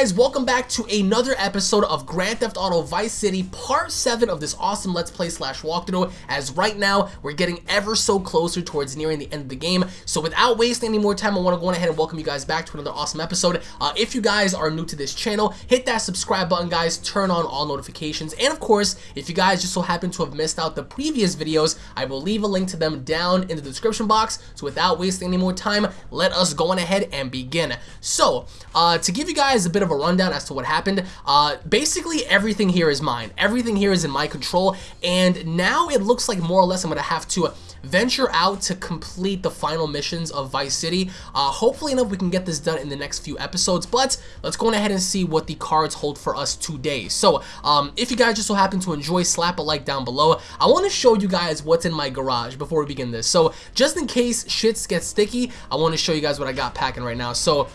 guys? Welcome back to another episode of Grand Theft Auto Vice City Part 7 of this awesome Let's Play slash walkthrough as right now we're getting ever so closer towards nearing the end of the game. So without wasting any more time, I want to go on ahead and welcome you guys back to another awesome episode. Uh, if you guys are new to this channel, hit that subscribe button guys, turn on all notifications, and of course, if you guys just so happen to have missed out the previous videos, I will leave a link to them down in the description box. So without wasting any more time, let us go on ahead and begin. So, uh, to give you guys a bit of a rundown as to what happened, uh, basically everything here is mine. Everything here is in my control, and now it looks like more or less I'm going to have to venture out to complete the final missions of Vice City. Uh, hopefully enough we can get this done in the next few episodes, but let's go ahead and see what the cards hold for us today. So, um, if you guys just so happen to enjoy, slap a like down below. I want to show you guys what's in my garage before we begin this. So, just in case shits get sticky, I want to show you guys what I got packing right now. So,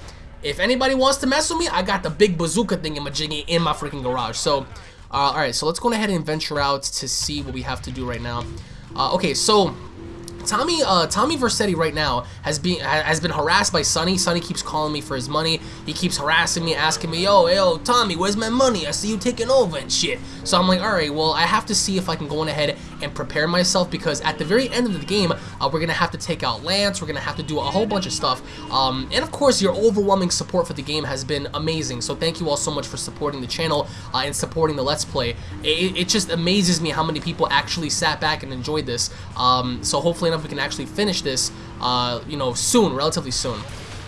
if anybody wants to mess with me, I got the big bazooka thing in my jiggy in my freaking garage. So, uh, alright, so let's go ahead and venture out to see what we have to do right now. Uh, okay, so Tommy, uh, Tommy Vercetti right now has been has been harassed by Sonny. Sonny keeps calling me for his money. He keeps harassing me, asking me, "Yo, yo, Tommy, where's my money? I see you taking over and shit." So I'm like, "All right, well, I have to see if I can go on ahead and prepare myself because at the very end of the game, uh, we're gonna have to take out Lance. We're gonna have to do a whole bunch of stuff. Um, and of course, your overwhelming support for the game has been amazing. So thank you all so much for supporting the channel uh, and supporting the Let's Play. It, it, just amazes me how many people actually sat back and enjoyed this. Um, so hopefully enough we can actually finish this, uh, you know, soon, relatively soon.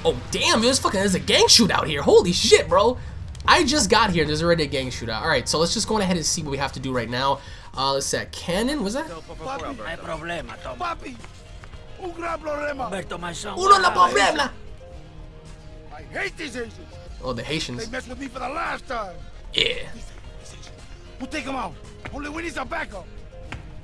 Oh, damn, there's fucking, there's a gang shootout here. Holy shit, bro. I just got here. There's already a gang shootout. All right, so let's just go ahead and see what we have to do right now. Uh, let's see. Cannon, was that? Papi, un gran problema. Uno la problema. I hate these Asians. Oh, the Haitians. They Haitians. messed with me for the last time. Yeah. We'll take them out. Only we need some backup.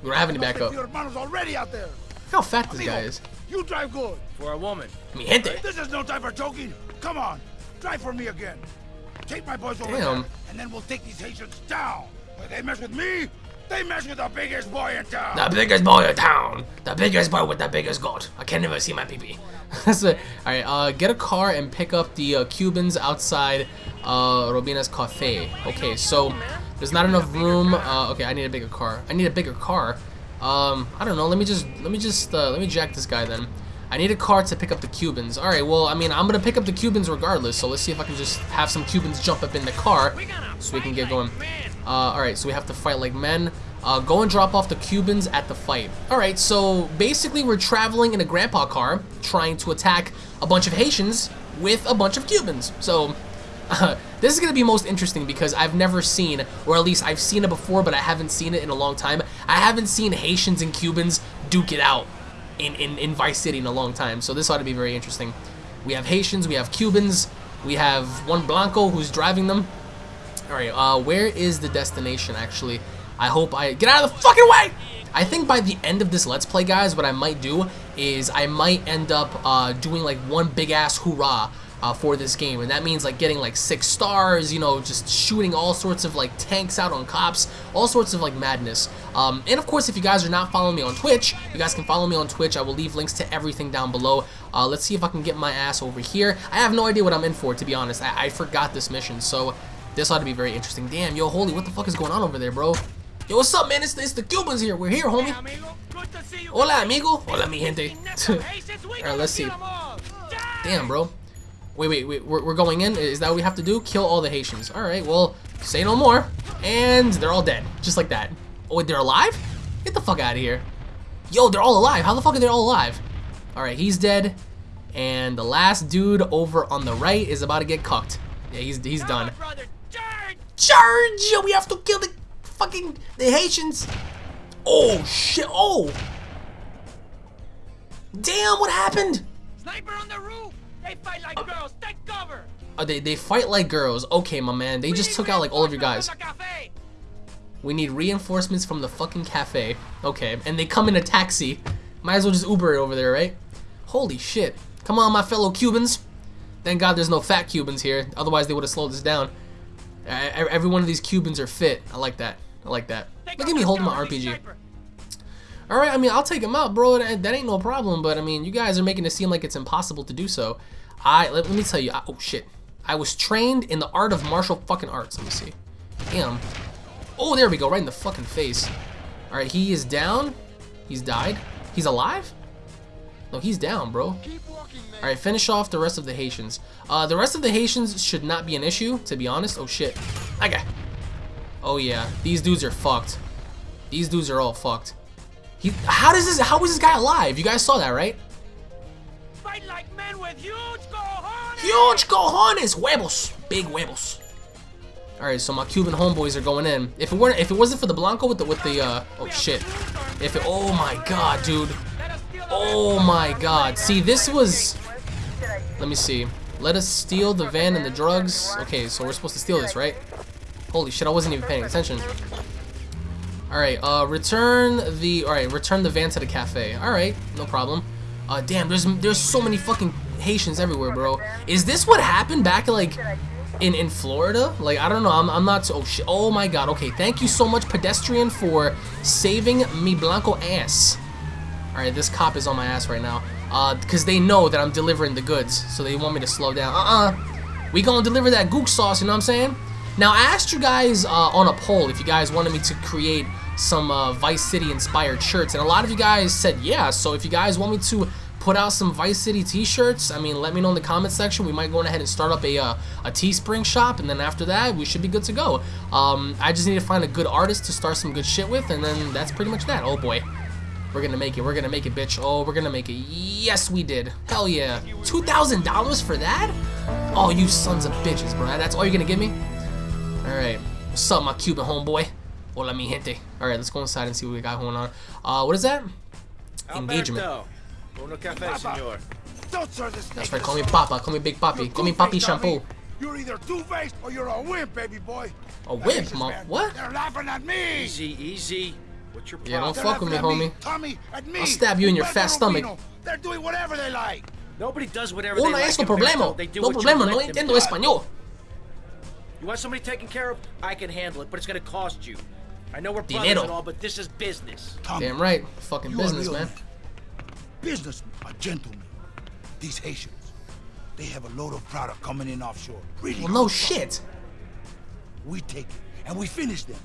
We don't have any Those backup. Your hermanos already out there. Look how fat this Amigo, guy is. You drive good. For a woman. Mi gente. This is no time for joking. Come on, drive for me again. Take my boys over Damn. there, and then we'll take these Haitians down. When they mess with me, they mess with the biggest boy in town. The biggest boy in town. The biggest boy with the biggest goat. I can never see my pee-pee. That's it. Alright, uh, get a car and pick up the uh, Cubans outside uh, Robina's Cafe. Okay, so there's not enough room. Uh, okay, I need a bigger car. I need a bigger car. Um, I don't know. Let me just, let me just, uh, let me jack this guy then. I need a car to pick up the Cubans. Alright, well, I mean, I'm gonna pick up the Cubans regardless, so let's see if I can just have some Cubans jump up in the car so we can get going. Uh, alright, so we have to fight like men. Uh, go and drop off the Cubans at the fight. Alright, so basically we're traveling in a grandpa car trying to attack a bunch of Haitians with a bunch of Cubans. So, this is going to be most interesting because I've never seen, or at least I've seen it before, but I haven't seen it in a long time. I haven't seen Haitians and Cubans duke it out in, in, in Vice City in a long time, so this ought to be very interesting. We have Haitians, we have Cubans, we have one Blanco who's driving them. Alright, uh, where is the destination, actually? I hope I... Get out of the fucking way! I think by the end of this Let's Play, guys, what I might do is I might end up uh, doing, like, one big-ass hoorah uh, for this game. And that means, like, getting, like, six stars, you know, just shooting all sorts of, like, tanks out on cops, all sorts of, like, madness. Um, and, of course, if you guys are not following me on Twitch, you guys can follow me on Twitch. I will leave links to everything down below. Uh, let's see if I can get my ass over here. I have no idea what I'm in for, to be honest. I, I forgot this mission, so... This ought to be very interesting. Damn, yo, holy, what the fuck is going on over there, bro? Yo, what's up, man? It's, it's the Cubans here. We're here, homie. Hola, amigo. Hola, mi gente. Alright, let's see. Damn, bro. Wait, wait, wait. We're, we're going in? Is that what we have to do? Kill all the Haitians. Alright, well, say no more. And they're all dead. Just like that. Oh, wait, they're alive? Get the fuck out of here. Yo, they're all alive. How the fuck are they all alive? Alright, he's dead. And the last dude over on the right is about to get cucked. Yeah, he's, he's done. Charge! We have to kill the fucking the Haitians. Oh shit! Oh, damn! What happened? Sniper on the roof! They fight like uh, girls! Take cover! Oh, they they fight like girls. Okay, my man. They just took out like all of your guys. We need reinforcements from the fucking cafe. Okay, and they come in a taxi. Might as well just Uber it over there, right? Holy shit! Come on, my fellow Cubans. Thank God there's no fat Cubans here. Otherwise, they would have slowed this down. Every one of these Cubans are fit. I like that. I like that. Look at me holding my RPG. All right, I mean, I'll take him out, bro. That, that ain't no problem. But I mean, you guys are making it seem like it's impossible to do so. I let, let me tell you. I, oh shit. I was trained in the art of martial fucking arts. Let me see. Damn. Oh, there we go, right in the fucking face. All right, he is down. He's died. He's alive? No, he's down, bro. All right, finish off the rest of the Haitians. Uh, the rest of the Haitians should not be an issue, to be honest. Oh shit. Okay. Oh yeah, these dudes are fucked. These dudes are all fucked. He, how does this? How is this guy alive? You guys saw that, right? Fight like men with huge cojones! Huge cojones, huevos, big huevos. All right, so my Cuban homeboys are going in. If it weren't, if it wasn't for the Blanco with the with the, uh, oh shit. If it, oh my god, dude. Let us steal the Oh my god. See, this was. Let me see. Let us steal the van and the drugs. Okay, so we're supposed to steal this, right? Holy shit, I wasn't even paying attention. Alright, uh, return the, alright, return the van to the cafe. Alright, no problem. Uh, damn, there's, there's so many fucking Haitians everywhere, bro. Is this what happened back, like, in, in Florida? Like, I don't know, I'm, I'm not, oh shit, oh my god, okay, thank you so much, pedestrian, for saving me blanco ass. Alright, this cop is on my ass right now. Uh, because they know that I'm delivering the goods, so they want me to slow down. Uh-uh. We gonna deliver that gook sauce, you know what I'm saying? Now, I asked you guys uh, on a poll if you guys wanted me to create some uh, Vice City inspired shirts, and a lot of you guys said yeah, so if you guys want me to put out some Vice City t-shirts, I mean, let me know in the comment section. We might go ahead and start up a, uh, a Teespring shop, and then after that, we should be good to go. Um, I just need to find a good artist to start some good shit with, and then that's pretty much that. Oh boy. We're gonna make it. We're gonna make it, bitch. Oh, we're gonna make it. Yes, we did. Hell yeah. $2,000 for that? Oh, you sons of bitches, bro. That's all you're gonna give me? Alright. What's up, my Cuban homeboy? Hola, mi gente. Alright, let's go inside and see what we got going on. Uh, what is that? Engagement. Alberto, uno café, senor. Don't serve this That's right, call me. Papa. Call me Big Papi. You're Call me Papi Shampoo. You're either two-faced or you're a wimp, baby boy. A The wimp, mom. What? They're laughing at me. Easy, easy. What's your Yeah, don't? They're fuck with me, laughing at homie. Tommy, at me. I'll stab you in your fat stomach. They're doing whatever they like. Nobody does whatever Oh, they no like. es no problema. They do No problema. No let entiendo español. You want somebody taken care of? I can handle it, but it's gonna cost you. I know we're brothers Dinero. and all, but this is business. Tommy, Damn right. Fucking business, a real man. Businessman, a gentleman. These Haitians, they have a load of product coming in offshore. Really Well, good no shit. We take it and we finish them,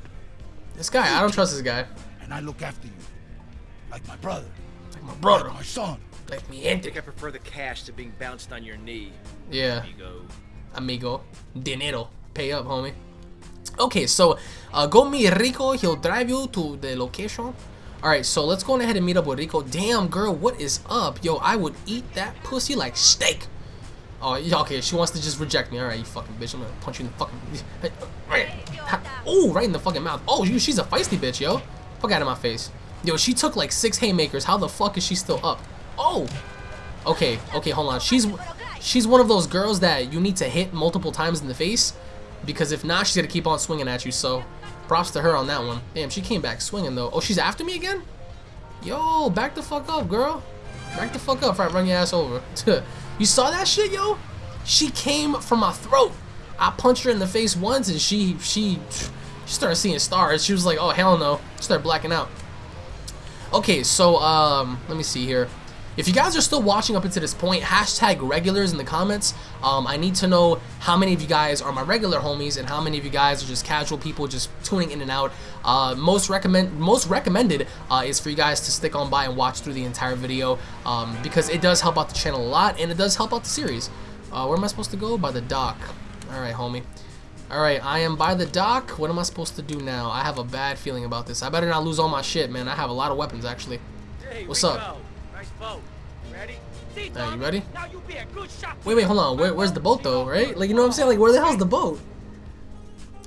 This guy, I don't trust this guy. and I look after you, like my brother, Like my like brother. my son. Like me I think I prefer the cash to being bounced on your knee, Yeah. amigo. amigo. Dinero. Pay up, homie. Okay, so uh, go meet Rico. He'll drive you to the location. All right, so let's go ahead and meet up with Rico. Damn, girl, what is up? Yo, I would eat that pussy like steak. Oh, yeah, okay, she wants to just reject me. All right, you fucking bitch. I'm gonna punch you in the fucking... Oh, right in the fucking mouth. Oh, she's a feisty bitch, yo. Fuck out of my face. Yo, she took like six haymakers. How the fuck is she still up? Oh! Okay, okay, hold on. She's she's one of those girls that you need to hit multiple times in the face because if not, she's gonna keep on swinging at you. So, props to her on that one. Damn, she came back swinging though. Oh, she's after me again? Yo, back the fuck up, girl. Back the fuck up, before I run your ass over. you saw that shit, yo? She came from my throat. I punched her in the face once, and she she she started seeing stars. She was like, "Oh hell no!" Started blacking out. Okay, so um, let me see here. If you guys are still watching up until this point, hashtag regulars in the comments. Um, I need to know how many of you guys are my regular homies and how many of you guys are just casual people just tuning in and out. Uh, most recommend most recommended uh, is for you guys to stick on by and watch through the entire video um, because it does help out the channel a lot and it does help out the series. Uh, where am I supposed to go? By the dock. All right, homie. All right, I am by the dock. What am I supposed to do now? I have a bad feeling about this. I better not lose all my shit, man. I have a lot of weapons actually. What's up? Boat. Ready? See, you ready? Now you be a good shot. Wait, wait, hold on. Where, where's the boat though, right? Like, you know what I'm saying? Like, where the hell's the boat?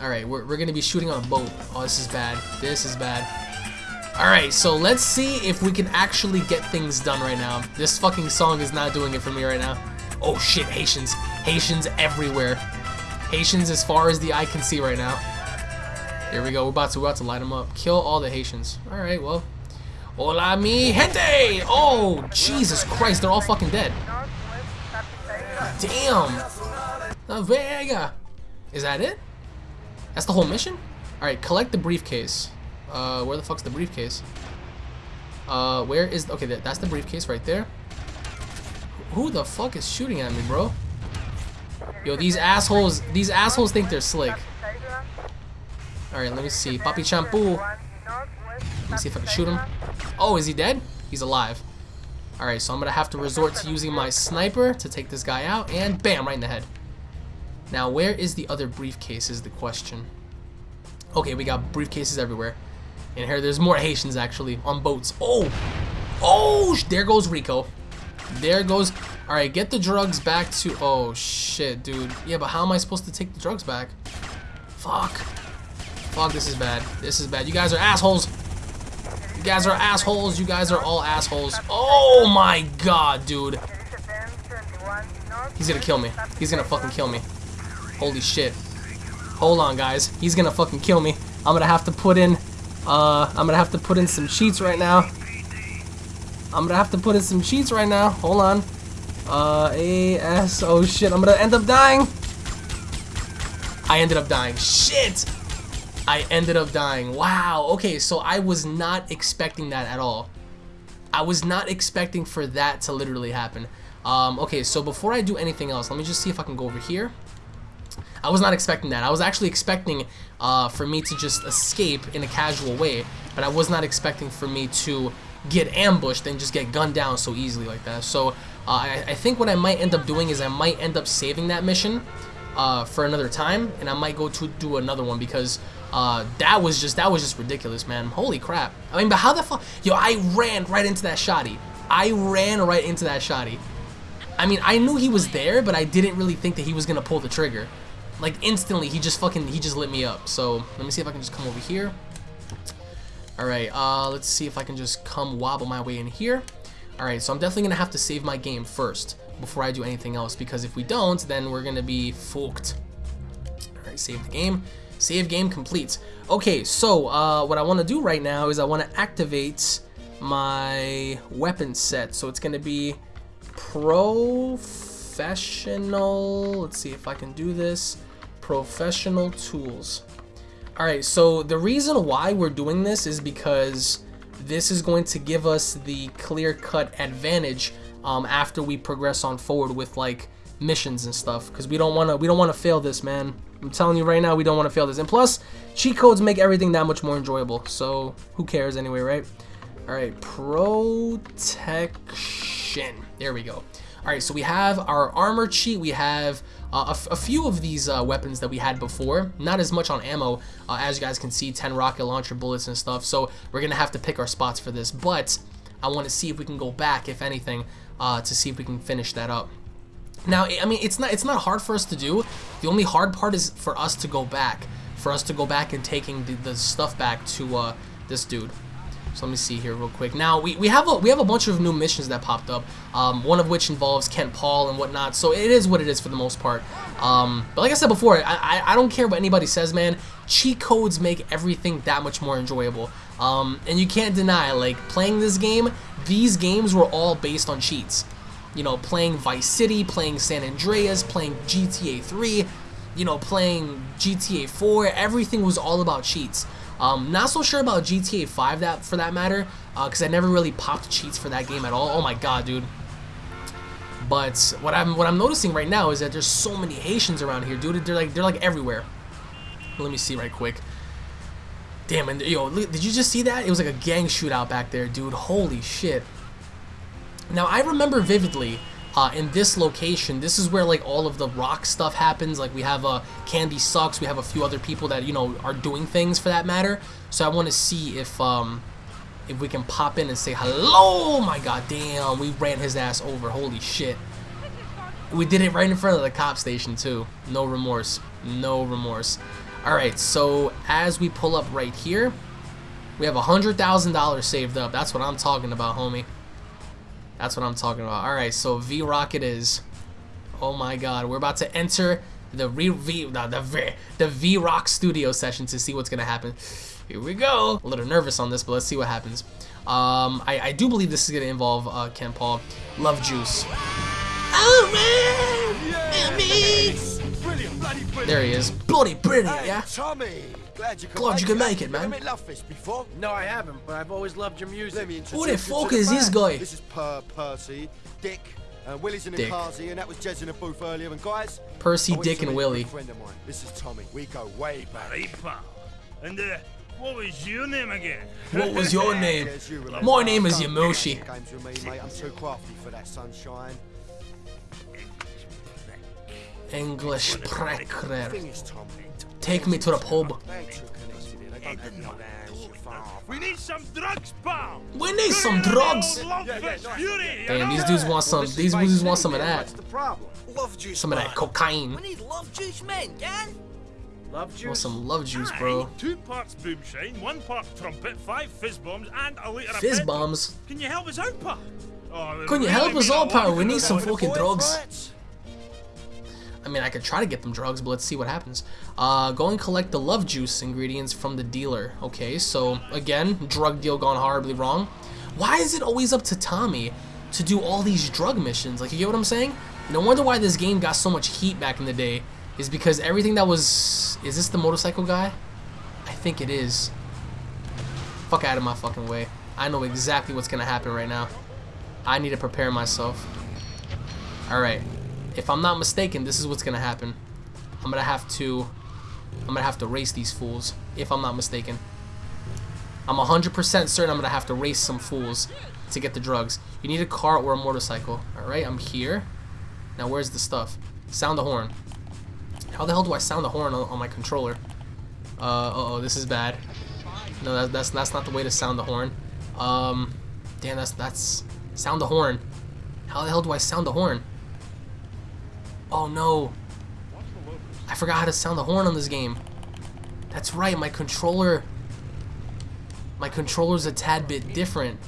All right, we're, we're gonna be shooting on a boat. Oh, this is bad. This is bad. All right, so let's see if we can actually get things done right now. This fucking song is not doing it for me right now. Oh shit, Haitians. Haitians everywhere. Haitians as far as the eye can see right now. Here we go. We're about to, we're about to light them up. Kill all the Haitians. All right, well. Hola, mi gente! Oh, Jesus Christ, they're all fucking dead. Damn! La Vega! Is that it? That's the whole mission? Alright, collect the briefcase. Uh, where the fuck's the briefcase? Uh, where is... Okay, that's the briefcase right there. Who the fuck is shooting at me, bro? Yo, these assholes, these assholes think they're slick. Alright, let me see. Papi Shampoo. Let me see if I can shoot him. Oh, is he dead? He's alive. Alright, so I'm gonna have to resort to using my sniper to take this guy out, and bam, right in the head. Now, where is the other briefcase is the question. Okay, we got briefcases everywhere. And here, there's more Haitians, actually, on boats. Oh! Oh! There goes Rico. There goes... Alright, get the drugs back to... Oh, shit, dude. Yeah, but how am I supposed to take the drugs back? Fuck. Fuck, this is bad. This is bad. You guys are assholes. You guys are assholes. You guys are all assholes. Oh, my God, dude. He's gonna kill me. He's gonna fucking kill me. Holy shit. Hold on, guys. He's gonna fucking kill me. I'm gonna have to put in... Uh, I'm gonna have to put in some cheats right now. I'm gonna have to put in some cheats right now. Hold on. Uh, A, S, oh shit, I'm gonna end up dying. I ended up dying. Shit! I ended up dying. Wow, okay, so I was not expecting that at all. I was not expecting for that to literally happen. Um, okay, so before I do anything else, let me just see if I can go over here. I was not expecting that. I was actually expecting uh, for me to just escape in a casual way, but I was not expecting for me to get ambushed and just get gunned down so easily like that. So uh, I, I, think what I might end up doing is I might end up saving that mission uh, for another time, and I might go to do another one because uh, that was just that was just ridiculous, man. Holy crap! I mean, but how the fuck? Yo, I ran right into that shotty. I ran right into that shotty. I mean, I knew he was there, but I didn't really think that he was gonna pull the trigger. Like instantly, he just fucking he just lit me up. So let me see if I can just come over here. Alright, uh, let's see if I can just come wobble my way in here. Alright, so I'm definitely to have to save my game first before I do anything else because if we don't, then we're to be fucked. Alright, save the game. Save game complete. Okay, so uh, what I want to do right now is I want to activate my weapon set. So it's going to be professional. Let's see if I can do this. Professional tools. Alright, so the reason why we're doing this is because this is going to give us the clear-cut advantage um, after we progress on forward with like missions and stuff because we don't want to we don't want to fail this man I'm telling you right now we don't want to fail this. And plus cheat codes make everything that much more enjoyable so who cares anyway right? All right protection. There we go. All right so we have our armor cheat we have uh, a, few of these uh, weapons that we had before, not as much on ammo, uh, as you guys can see, 10 rocket launcher bullets and stuff, so we're going to have to pick our spots for this, but I want to see if we can go back, if anything, uh, to see if we can finish that up. Now, I mean, it's not it's not hard for us to do. The only hard part is for us to go back, for us to go back and taking the, the stuff back to uh, this dude. So let me see here real quick. Now we, we have a we have a bunch of new missions that popped up. Um, one of which involves Kent Paul and whatnot. So it is what it is for the most part. Um, but like I said before, I, I, I don't care what anybody says, man. Cheat codes make everything that much more enjoyable. Um, and you can't deny, like playing this game, these games were all based on cheats. You know, playing Vice City, playing San Andreas, playing GTA 3, you know, playing GTA 4, everything was all about cheats. Um, not so sure about GTA 5 that for that matter, because uh, I never really popped cheats for that game at all. Oh my god, dude. But what I'm what I'm noticing right now is that there's so many Haitians around here, dude. They're like they're like everywhere. Let me see right quick. Damn, and yo, did you just see that? It was like a gang shootout back there, dude. Holy shit. Now I remember vividly uh, in this location, this is where like all of the rock stuff happens. Like we have a uh, Candy Suxxx, we have a few other people that you know are doing things for that matter. So I want to see if um, if we can pop in and say hello. My god, damn, we ran his ass over. Holy shit. We did it right in front of the cop station too. No remorse. No remorse. Alright, so as we pull up right here, we have a $100,000 saved up. That's what I'm talking about, homie. That's what I'm talking about. All right, so V Rocket is. Oh my God, we're about to enter the V V no, the V the V Rock Studio session to see what's gonna happen. Here we go. A little nervous on this, but let's see what happens. Um, I, I do believe this is gonna involve uh, Kent Paul. Love Juice. Oh man, yeah, There he is. Bloody brilliant, yeah. Tommy. Glad you could, Glad you could make it, man. Have you met Love Fist before? No, I haven't, but I've always loved your music. Let me Who the fuck is this guy? This is Per Percy, Dick, Uh, Willie's in the Dick. Kazi, and that was Jez in the booth earlier. And guys, Percy, I want you Dick, and meet a Willie. friend of mine. This is Tommy. We go way back. Right, pal. And uh, what was your name again? What was your name? Yes, you remember. My name is Don't Yamushi. Games with me, mate. I'm too crafty for that sunshine. English Thing pracker. Is, Tommy, Take me to the pub. they ain't too connected here. They don't have no hands, you father. We need some drugs, pal. We need some drugs. old love fest fury, you Damn, these dudes want some. These dudes want some of that. What's the problem? Love juice. Some of that cocaine. We need love juice, man, gang. Love Want juice. some love juice, bro. Two parts boomshine, one part trumpet, five fizz bombs, and a liter of Fizz bombs. Can you help us out, pal? Oh, Can you help us out, pal? We need some fucking drugs. I mean, I could try to get them drugs, but let's see what happens. Uh, go and collect the love juice ingredients from the dealer. Okay, so again, drug deal gone horribly wrong. Why is it always up to Tommy to do all these drug missions? Like, you get what I'm saying? No wonder why this game got so much heat back in the day. Is because everything that was... Is this the motorcycle guy? I think it is. Fuck out of my fucking way. I know exactly what's gonna happen right now. I need to prepare myself. Alright. If I'm not mistaken, this is what's gonna happen. I'm gonna have to I'm gonna have to race these fools, if I'm not mistaken. I'm 100% certain I'm gonna have to race some fools to get the drugs. You need a car or a motorcycle. Alright, I'm here. Now where's the stuff? Sound the horn. How the hell do I sound the horn on, on my controller? Uh, uh-oh, this is bad. No, that, that's that's not the way to sound the horn. Um, damn, that's that's sound the horn. How the hell do I sound the horn? Oh no, I forgot how to sound the horn on this game. That's right, my controller. My controller's a tad bit different.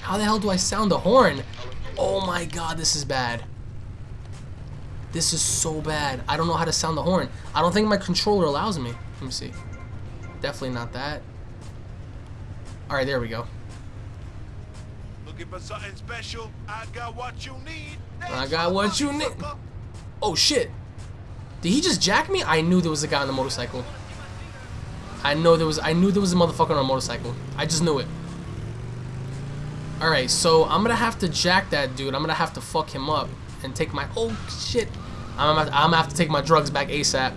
How the hell do I sound the horn? Oh my god, this is bad. This is so bad. I don't know how to sound the horn. I don't think my controller allows me. Let me see. Definitely not that. Alright, there we go. Looking for something special? I got what you need. I got what you need. Oh shit. Did he just jack me? I knew there was a guy on the motorcycle. I know there was I knew there was a motherfucker on a motorcycle. I just knew it. Alright, so I'm gonna have to jack that dude. I'm gonna have to fuck him up and take my oh shit. I'm gonna, I'm gonna have to take my drugs back ASAP.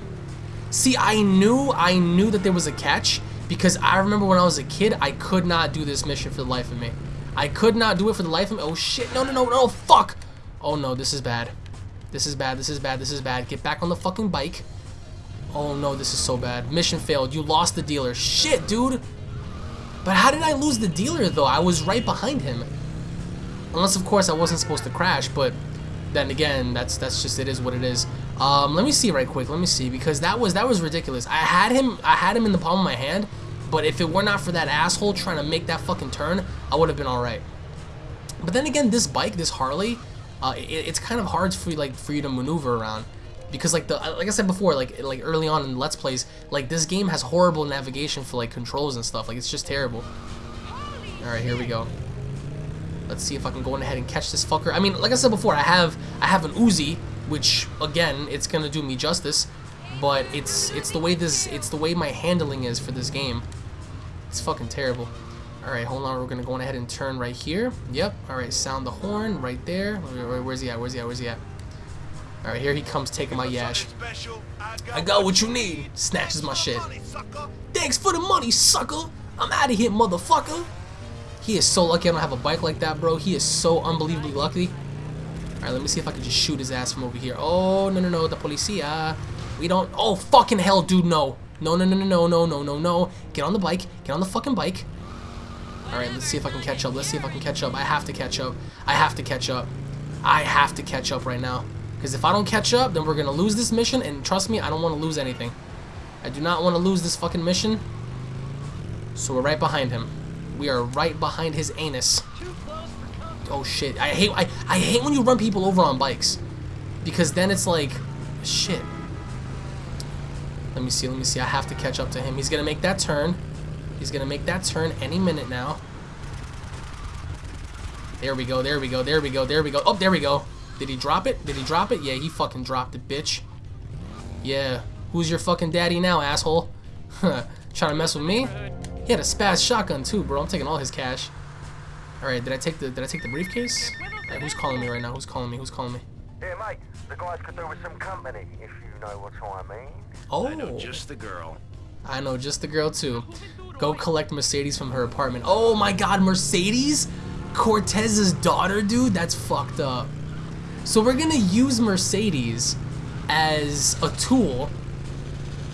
See, I knew I knew that there was a catch because I remember when I was a kid, I could not do this mission for the life of me. I could not do it for the life of me. Oh shit! No, no, no, no! Fuck! Oh no, this is bad. This is bad. This is bad. This is bad. Get back on the fucking bike. Oh no, this is so bad. Mission failed. You lost the dealer. Shit, dude. But how did I lose the dealer though? I was right behind him. Unless of course I wasn't supposed to crash, but then again, that's that's just it is what it is. Um, let me see right quick. Let me see because that was that was ridiculous. I had him I had him in the palm of my hand, but if it were not for that asshole trying to make that fucking turn, I would have been all right. But then again, this bike, this Harley, uh, it, it's kind of hard for you, like for you to maneuver around because like the like I said before, like like early on in Let's Plays, like this game has horrible navigation for like controls and stuff. Like it's just terrible. All right, here we go. Let's see if I can go ahead and catch this fucker. I mean, like I said before, I have I have an Uzi, which again, it's gonna do me justice, but it's it's the way this it's the way my handling is for this game. It's fucking terrible. All right, hold on. We're gonna go on ahead and turn right here. Yep. All right, sound the horn right there. Where- where- Where's he at? Where's he at? Where's he at? All right, here he comes taking my yash. I got what you need. Snatches my shit. Thanks for the money, sucker. I'm out of here, motherfucker. He is so lucky I don't have a bike like that, bro. He is so unbelievably lucky. Alright, let me see if I can just shoot his ass from over here. Oh, no, no, no. The policia. We don't... Oh, fucking hell, dude. No, no, no, no, no, no, no, no, no. Get on the bike. Get on the fucking bike. Alright, let's see if I can catch up. Let's see if I can catch up. I have to catch up. I have to catch up. I have to catch up right now. Because if I don't catch up, then we're going to lose this mission. And trust me, I don't want to lose anything. I do not want to lose this fucking mission. So we're right behind him. We are right behind his anus. Oh shit. I hate I, I hate when you run people over on bikes. Because then it's like shit. Let me see, let me see. I have to catch up to him. He's gonna make that turn. He's gonna make that turn any minute now. There we go, there we go, there we go, there we go. Oh, there we go. Did he drop it? Did he drop it? Yeah, he fucking dropped it, bitch. Yeah. Who's your fucking daddy now, asshole? Trying to mess with me? He had a spaz shotgun too, bro. I'm taking all his cash. All right, did I take the did I take the briefcase? Hey, who's calling me right now? Who's calling me? Who's calling me? Yeah, mate, the guys could do with some company, if you know what I mean. Oh, I know just the girl. I know just the girl too. Go collect Mercedes from her apartment. Oh my god, Mercedes? Cortez's daughter, dude? That's fucked up. So we're gonna use Mercedes as a tool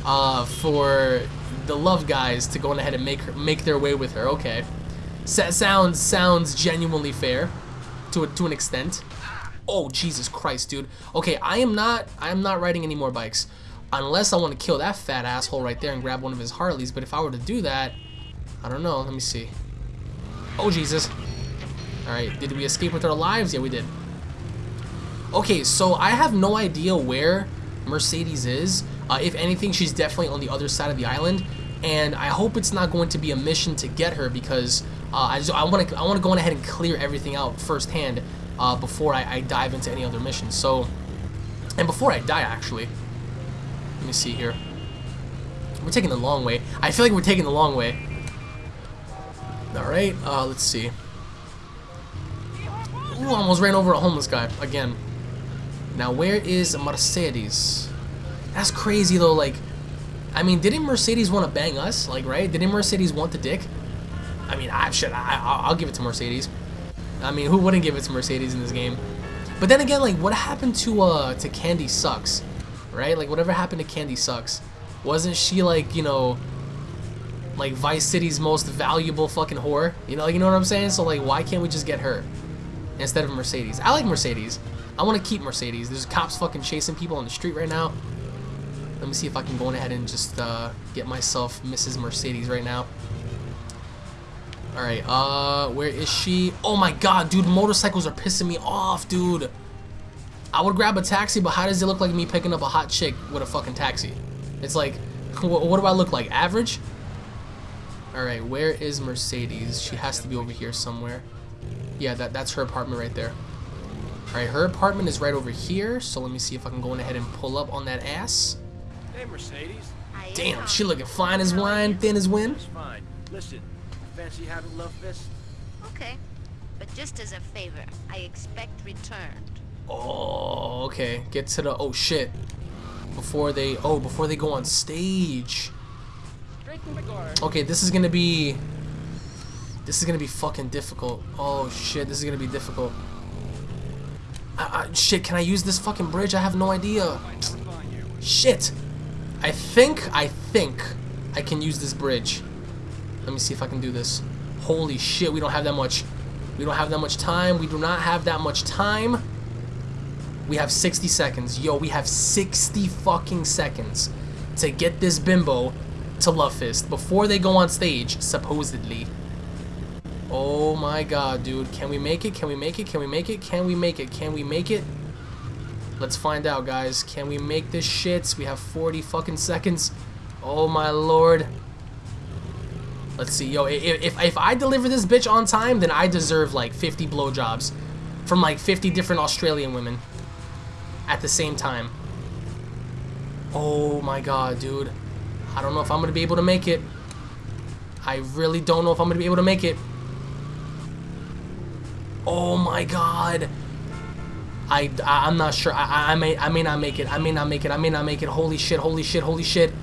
uh, for the love guys to go ahead and make her, make their way with her. Okay, Sa sounds sounds genuinely fair to a, to an extent. Oh Jesus Christ, dude. Okay, I am not I am not riding any more bikes unless I want to kill that fat asshole right there and grab one of his Harleys. But if I were to do that, I don't know. Let me see. Oh Jesus. All right, did we escape with our lives? Yeah, we did. Okay, so I have no idea where Mercedes is. Uh, if anything, she's definitely on the other side of the island, and I hope it's not going to be a mission to get her because uh, I just I want to I want to go on ahead and clear everything out firsthand uh, before I, I dive into any other missions. So, and before I die, actually, me see here. We're taking the long way. I feel like we're taking the long way. All right, uh, let's see. Ooh, almost ran over a homeless guy again. Now, where is Mercedes? That's crazy though. Like, I mean, didn't Mercedes want to bang us? Like, right? Didn't Mercedes want the dick? I mean, I should. I, I'll give it to Mercedes. I mean, who wouldn't give it to Mercedes in this game? But then again, like, what happened to uh to Candy Suxxx, right? Like, whatever happened to Candy Suxxx? Wasn't she like, you know, like Vice City's most valuable fucking whore? You know, you know what I'm saying? So like, why can't we just get her instead of Mercedes? I like Mercedes. I want to keep Mercedes. There's cops fucking chasing people on the street right now. Let me see if I can go ahead and just uh, get myself Mrs. Mercedes right now. Alright, uh, where is she? Oh my god, dude, motorcycles are pissing me off, dude. I would grab a taxi, but how does it look like me picking up a hot chick with a fucking taxi? It's like, what, what do I look like? Average? Alright, where is Mercedes? She has to be over here somewhere. Yeah, that, that's her apartment right there. Alright, her apartment is right over here, so let me see if I can go on ahead and pull up on that ass. Hey, Mercedes. Damn, she looking fine as wine, thin as wind. It's fine. Listen, fancy having Love Fist? Okay. But just as a favor, I expect returned. Oh, okay. Get to the oh shit. Before they oh before they go on stage. Okay, this is gonna be this is gonna be fucking difficult. Oh shit, this is gonna be difficult. Uh, uh, shit, can I use this fucking bridge? I have no idea. Shit. I think, I think I can use this bridge. Let me see if I can do this. Holy shit, we don't have that much. We don't have that much time. We do not have that much time. We have 60 seconds. Yo, we have 60 fucking seconds to get this bimbo to Love Fist before they go on stage, supposedly. Oh my god, dude. Can we make it? Can we make it? Can we make it? Can we make it? Can we make it? Let's find out, guys. Can we make this shit? We have 40 fucking seconds. Oh my lord. Let's see. Yo, if, if, if I deliver this bitch on time, then I deserve like 50 blowjobs from like 50 different Australian women at the same time. Oh my god, dude. I don't know if I'm going to be able to make it. I really don't know if I'm going to be able to make it. Oh my god. I, I am not sure. I, I may I may not make it. I may not make it. I may not make it. Holy shit! Holy shit! Holy shit!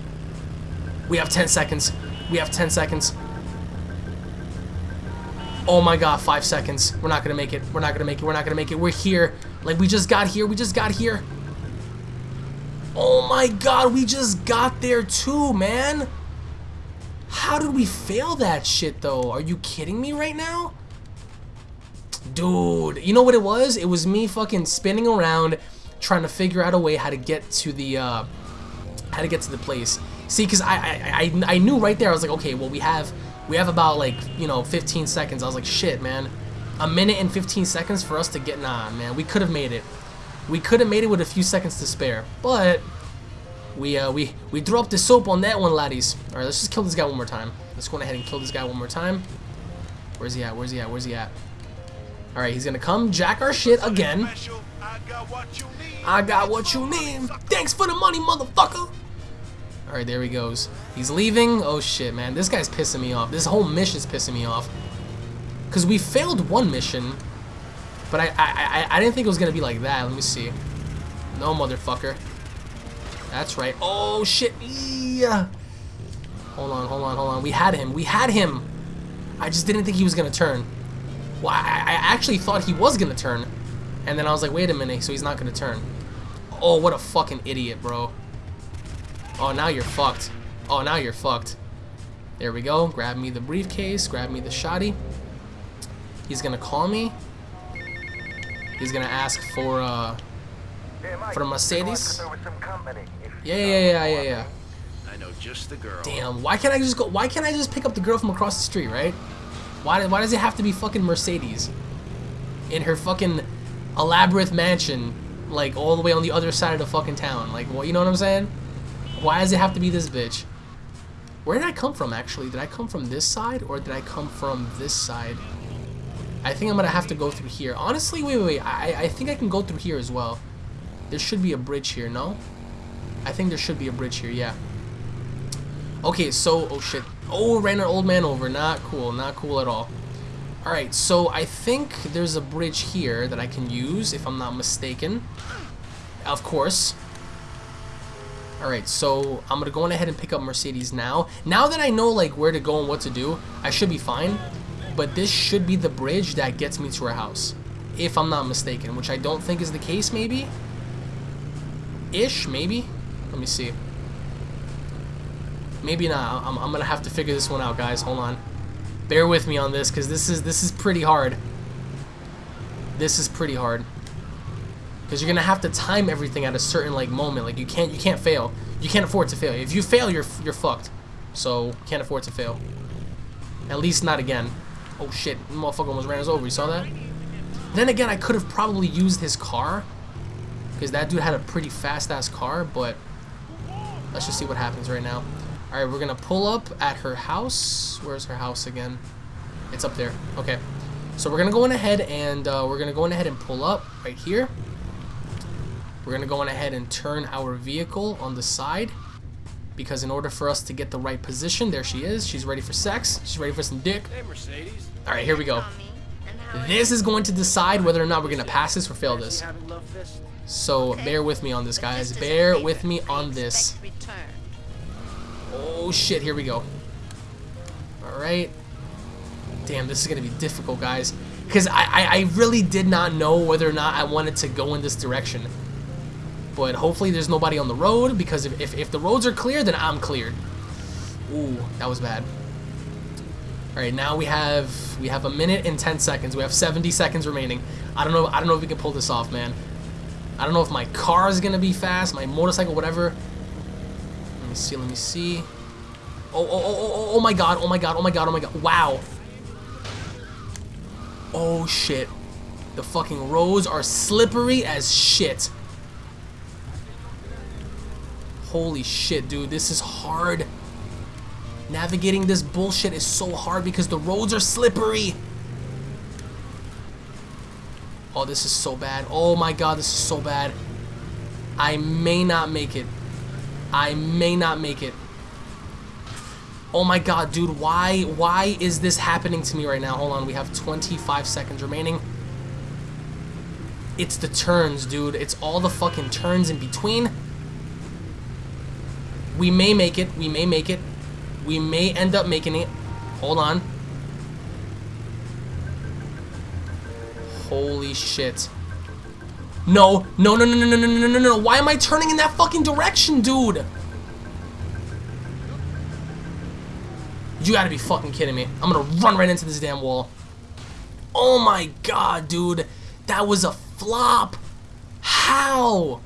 We have 10 seconds. We have 10 seconds. Oh my god, 5 seconds. We're not to make it. We're not to make it. We're not to make it. We're here. Like we just got here. We just got here. Oh my god, we just got there too, man. How did we fail that shit though? Are you kidding me right now? Dude, you know what it was? It was me fucking spinning around trying to figure out a way how to get to the uh, how to get to the place. See, because I, I I I knew right there. I was like, okay, well we have we have about like you know 15 seconds. I was like, shit, man, a minute and 15 seconds for us to get. Nah, man, we could have made it. We could have made it with a few seconds to spare, but we uh, we we dropped the soap on that one, laddies. All right, let's just kill this guy one more time. Let's go ahead and kill this guy one more time. Where's he at? Where's he at? Where's he at? All right, he's gonna come jack our shit again. I got what you need. Thanks for the money, motherfucker. All right, there he goes. He's leaving. Oh shit, man, this guy's pissing me off. This whole mission's pissing me off. Cause we failed one mission, But I, I, I, I didn't think it was gonna be like that. Let me see. No, motherfucker. That's right. Oh, shit. Yeah. Hold on, hold on, hold on. We had him. We had him. I just didn't think he was gonna turn. Well, I, I actually thought he was gonna turn. And then I was like, wait a minute, so he's not gonna turn. Oh, what a fucking idiot, bro. Oh, now you're fucked. Oh, now you're fucked. There we go. Grab me the briefcase. Grab me the shoddy. He's gonna call me. He's gonna ask for uh for a Mercedes. Yeah, yeah, yeah, yeah, yeah. I know just the girl. Damn. Why can't I just go? Why can't I just pick up the girl from across the street, right? Why? Why does it have to be fucking Mercedes in her fucking elaborate mansion, like all the way on the other side of the fucking town? Like, what? You know what I'm saying? Why does it have to be this bitch? Where did I come from, actually? Did I come from this side, or did I come from this side? I think I'm gonna have to go through here. Honestly, wait, wait, wait. I, I think I can go through here as well. There should be a bridge here, no? I think there should be a bridge here, yeah. Okay, so, oh shit. Oh, ran an old man over. Not cool, not cool at all. Alright, so I think there's a bridge here that I can use, if I'm not mistaken. Of course. Alright, so I'm gonna go on ahead and pick up Mercedes now. Now that I know like where to go and what to do, I should be fine. But this should be the bridge that gets me to her house. If I'm not mistaken, which I don't think is the case, maybe? Ish, maybe? Let me see. Maybe not. I'm, I'm gonna have to figure this one out, guys. Hold on. Bear with me on this, because this is this is pretty hard. This is pretty hard. Because you're gonna have to time everything at a certain like moment. Like you can't you can't fail. You can't afford to fail. If you fail, you're you're fucked. So can't afford to fail. At least not again. Oh shit, motherfucker almost ran us over. You saw that? Then again, I could have probably used his car. Because that dude had a pretty fast ass car, but let's just see what happens right now. Alright, we're gonna pull up at her house. Where's her house again? It's up there. Okay. So we're gonna go on ahead and uh, we're gonna go on ahead and pull up right here. We're gonna go on ahead and turn our vehicle on the side because in order for us to get the right position, there she is. She's ready for sex. She's ready for some dick. Hey, Mercedes. All right, here we go. This is going to decide whether or not we're gonna pass this or fail this. So bear with me on this, guys. Bear with me on this. Oh shit, here we go. All right. Damn, this is gonna be difficult, guys. Because I, I, I really did not know whether or not I wanted to go in this direction. But hopefully there's nobody on the road, because if, if, if the roads are clear, then I'm cleared. Ooh, that was bad. Alright, now we have we have a minute and 10 seconds. We have 70 seconds remaining. I don't know I don't know if we can pull this off, man. I don't know if my car is gonna be fast, my motorcycle, whatever. Let me see, let me see. Oh, oh, oh, oh, oh, oh my god, oh my god, oh my god, oh my god. Wow. Oh shit. The fucking roads are slippery as shit. Holy shit, dude, this is hard. Navigating this bullshit is so hard because the roads are slippery. Oh, this is so bad. Oh my god, this is so bad. I may not make it. I may not make it. Oh my god, dude, why why is this happening to me right now? Hold on, we have 25 seconds remaining. It's the turns, dude. It's all the fucking turns in between. We may make it. We may make it. We may end up making it. Hold on. Holy shit. No, no, no, no, no, no, no, no, no, no. Why am I turning in that fucking direction, dude? You gotta be fucking kidding me. I'm gonna run right into this damn wall. Oh my god, dude. That was a flop. How?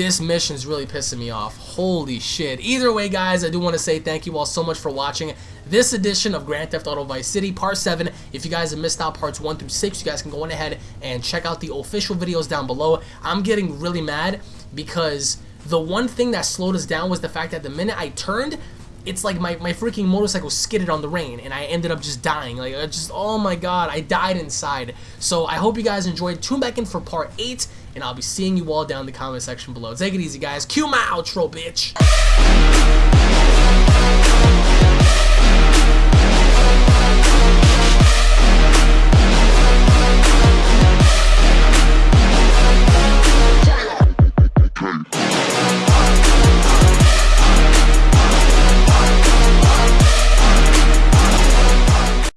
This mission is really pissing me off. Holy shit. Either way, guys, I do want to say thank you all so much for watching this edition of Grand Theft Auto Vice City Part 7. If you guys have missed out parts 1 through 6, you guys can go on ahead and check out the official videos down below. I'm getting really mad because the one thing that slowed us down was the fact that the minute I turned, it's like my, my freaking motorcycle skidded on the rain and I ended up just dying. Like, I just, oh my god, I died inside. So I hope you guys enjoyed. Tune back in for part 8 and I'll be seeing you all down in the comment section below. Take it easy, guys. Cue my outro, bitch.